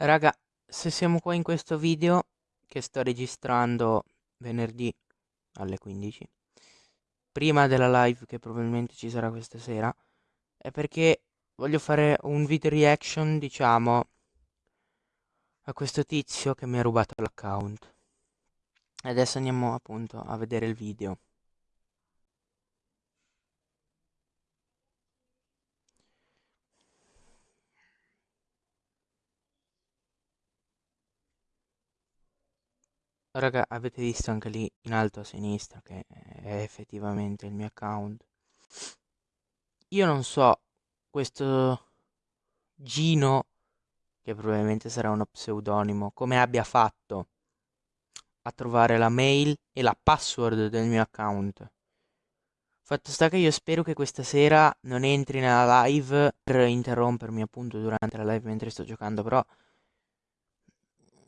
Raga, se siamo qua in questo video che sto registrando venerdì alle 15, prima della live che probabilmente ci sarà questa sera, è perché voglio fare un video reaction, diciamo, a questo tizio che mi ha rubato l'account. Adesso andiamo appunto a vedere il video. Raga, avete visto anche lì in alto a sinistra che è effettivamente il mio account. Io non so, questo Gino, che probabilmente sarà uno pseudonimo, come abbia fatto a trovare la mail e la password del mio account. Fatto sta che io spero che questa sera non entri nella live per interrompermi appunto durante la live mentre sto giocando, però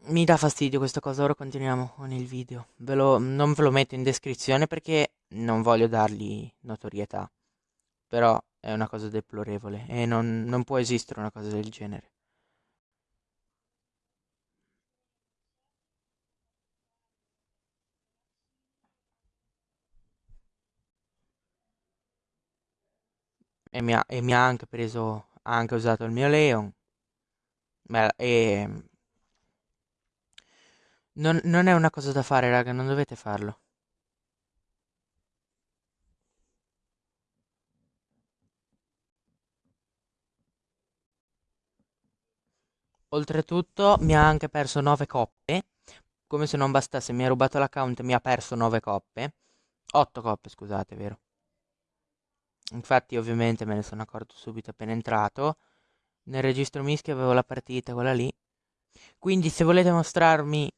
mi dà fastidio questa cosa, ora continuiamo con il video. Ve lo, non ve lo metto in descrizione perché non voglio dargli notorietà. Però è una cosa deplorevole e non, non può esistere una cosa del genere. E mi ha, e mi ha anche preso, ha anche usato il mio Leon. Beh, e non, non è una cosa da fare, raga, non dovete farlo. Oltretutto mi ha anche perso 9 coppe. Come se non bastasse, mi ha rubato l'account e mi ha perso 9 coppe. 8 coppe, scusate, vero? Infatti, ovviamente, me ne sono accorto subito appena entrato. Nel registro mischia avevo la partita, quella lì. Quindi, se volete mostrarmi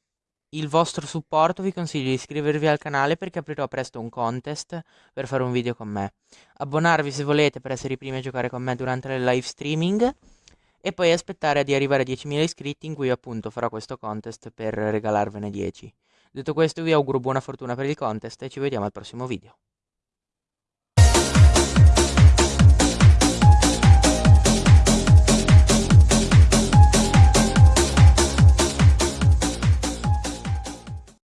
il vostro supporto vi consiglio di iscrivervi al canale perché aprirò presto un contest per fare un video con me. Abbonarvi se volete per essere i primi a giocare con me durante le live streaming e poi aspettare di arrivare a 10.000 iscritti in cui appunto farò questo contest per regalarvene 10. Detto questo vi auguro buona fortuna per il contest e ci vediamo al prossimo video.